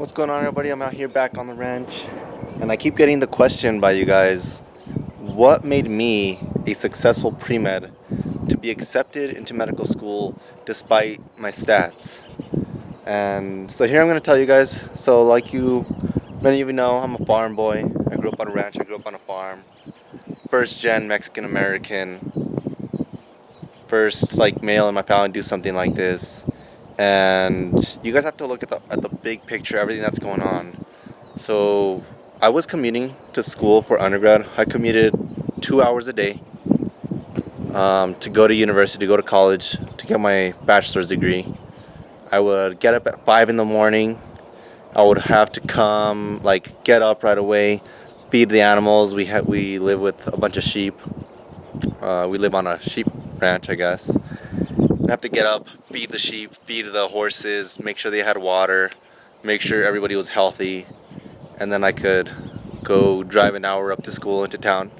What's going on everybody? I'm out here back on the ranch and I keep getting the question by you guys what made me a successful pre-med to be accepted into medical school despite my stats? And so here I'm going to tell you guys so like you many of you know I'm a farm boy. I grew up on a ranch I grew up on a farm. First gen Mexican American first like male in my family do something like this and you guys have to look at the, at the big picture, everything that's going on. So I was commuting to school for undergrad. I commuted two hours a day um, to go to university, to go to college, to get my bachelor's degree. I would get up at 5 in the morning. I would have to come, like, get up right away, feed the animals. We, ha we live with a bunch of sheep. Uh, we live on a sheep ranch, I guess. Have to get up, feed the sheep, feed the horses, make sure they had water, make sure everybody was healthy, and then I could go drive an hour up to school into town.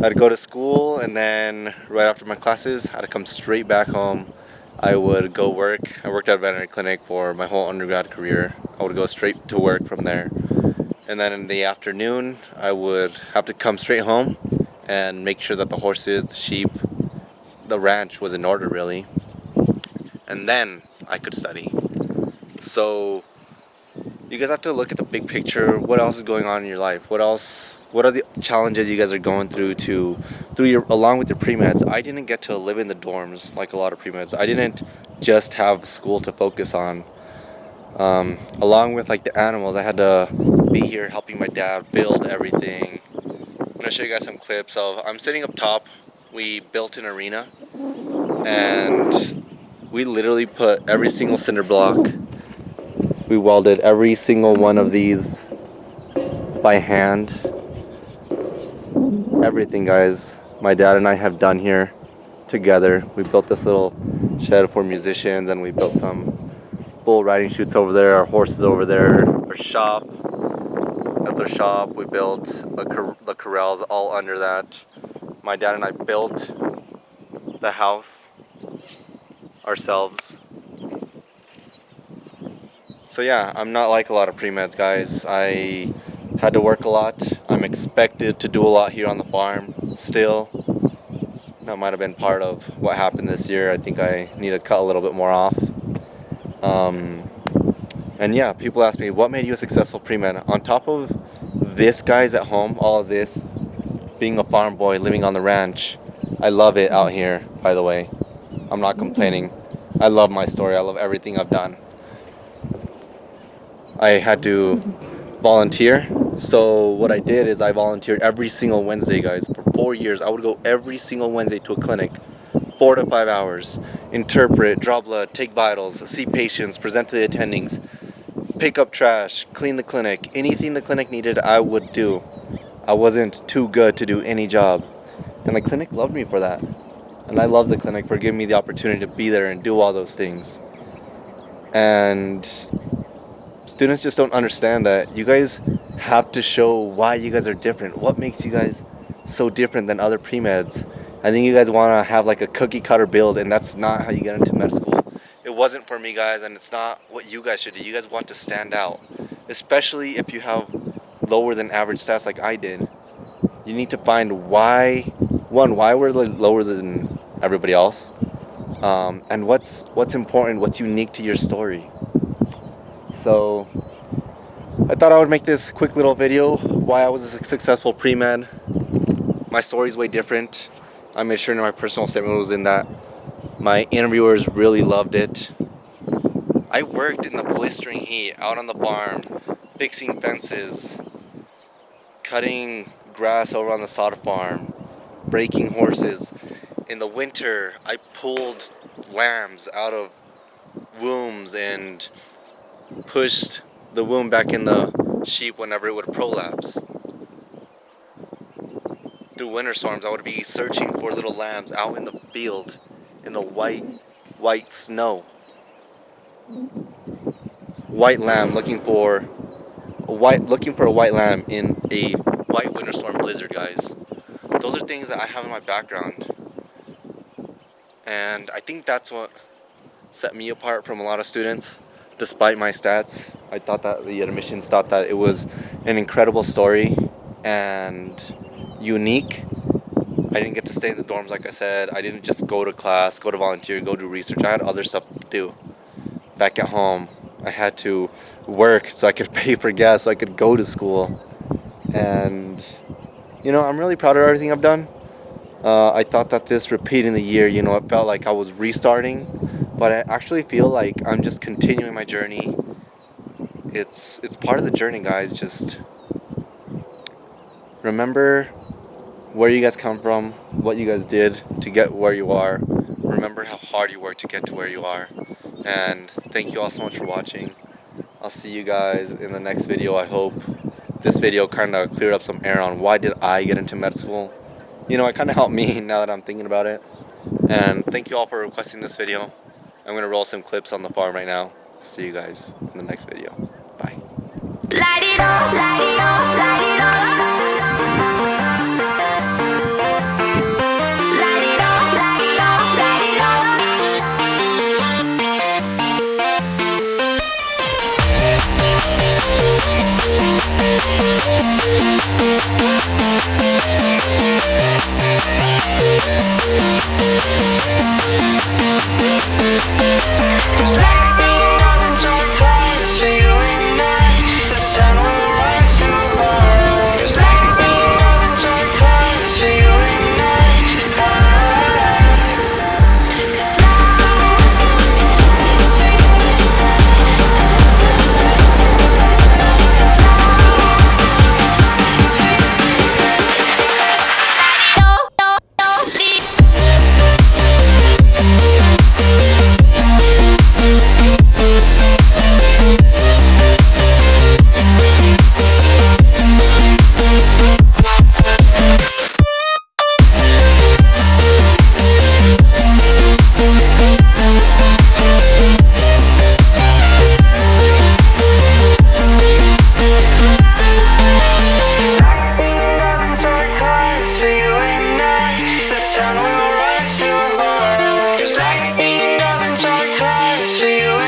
I'd go to school and then right after my classes, I'd come straight back home. I would go work. I worked at a veterinary clinic for my whole undergrad career. I would go straight to work from there. And then in the afternoon, I would have to come straight home and make sure that the horses, the sheep, the ranch was in order really. And then I could study. So you guys have to look at the big picture. What else is going on in your life? What else what are the challenges you guys are going through to through your along with your pre-meds? I didn't get to live in the dorms like a lot of pre-meds. I didn't just have school to focus on. Um, along with like the animals I had to be here helping my dad build everything. I'm gonna show you guys some clips of I'm sitting up top we built an arena and we literally put every single cinder block we welded every single one of these by hand. Everything guys my dad and I have done here together. We built this little shed for musicians and we built some bull riding chutes over there our horses over there our shop. That's our shop. We built a, the corrals all under that my dad and I built the house ourselves. So yeah, I'm not like a lot of pre-meds guys. I had to work a lot. I'm expected to do a lot here on the farm still. That might have been part of what happened this year. I think I need to cut a little bit more off. Um, and yeah, people ask me, what made you a successful pre-med? On top of this guys at home, all this, being a farm boy living on the ranch. I love it out here, by the way. I'm not complaining. I love my story. I love everything I've done. I had to volunteer. So what I did is I volunteered every single Wednesday, guys. For four years, I would go every single Wednesday to a clinic. Four to five hours. Interpret, draw blood, take vitals, see patients, present to the attendings, pick up trash, clean the clinic. Anything the clinic needed, I would do. I wasn't too good to do any job. And the clinic loved me for that. And I love the clinic for giving me the opportunity to be there and do all those things. And students just don't understand that you guys have to show why you guys are different. What makes you guys so different than other pre-meds? I think you guys want to have like a cookie cutter build and that's not how you get into med school. It wasn't for me guys and it's not what you guys should do. You guys want to stand out. Especially if you have lower than average stats like I did, you need to find why, one, why we're lower than everybody else, um, and what's what's important, what's unique to your story. So I thought I would make this quick little video why I was a successful pre-med. My story is way different. I made sure my personal statement was in that. My interviewers really loved it. I worked in the blistering heat out on the farm, fixing fences, cutting grass over on the sod farm, breaking horses. In the winter, I pulled lambs out of wombs and pushed the womb back in the sheep whenever it would prolapse. Through winter storms, I would be searching for little lambs out in the field in the white, white snow. White lamb looking for white looking for a white lamb in a white winter storm blizzard, guys. Those are things that I have in my background. And I think that's what set me apart from a lot of students. despite my stats. I thought that the admissions thought that it was an incredible story and unique. I didn't get to stay in the dorms like I said. I didn't just go to class, go to volunteer, go do research. I had other stuff to do. Back at home, I had to work so I could pay for gas so I could go to school. And you know, I'm really proud of everything I've done. Uh, I thought that this repeating the year, you know, it felt like I was restarting, but I actually feel like I'm just continuing my journey. It's it's part of the journey, guys. Just remember where you guys come from, what you guys did to get where you are. Remember how hard you worked to get to where you are. And thank you all so much for watching. I'll see you guys in the next video, I hope. This video kind of cleared up some air on why did I get into med school you know, it kind of helped me now that I'm thinking about it. And thank you all for requesting this video. I'm going to roll some clips on the farm right now. See you guys in the next video. Bye. Música it up, light